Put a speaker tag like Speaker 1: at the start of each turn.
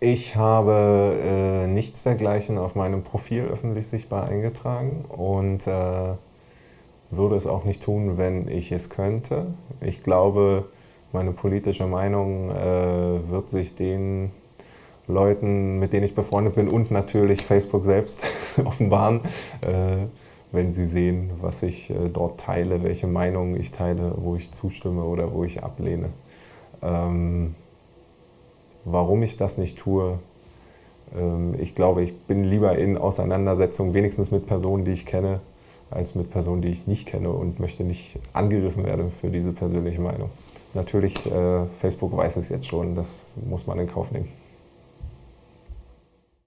Speaker 1: Ich habe äh, nichts dergleichen auf meinem Profil öffentlich sichtbar eingetragen und äh, würde es auch nicht tun, wenn ich es könnte. Ich glaube, meine politische Meinung äh, wird sich den Leuten, mit denen ich befreundet bin und natürlich Facebook selbst offenbaren, äh, wenn sie sehen, was ich äh, dort teile, welche Meinungen ich teile, wo ich zustimme oder wo ich ablehne. Ähm, warum ich das nicht tue, ähm, ich glaube, ich bin lieber in Auseinandersetzung wenigstens mit Personen, die ich kenne, als mit Personen, die ich nicht kenne und möchte nicht angegriffen werden für diese persönliche Meinung. Natürlich, äh, Facebook weiß es jetzt schon, das muss man in Kauf nehmen.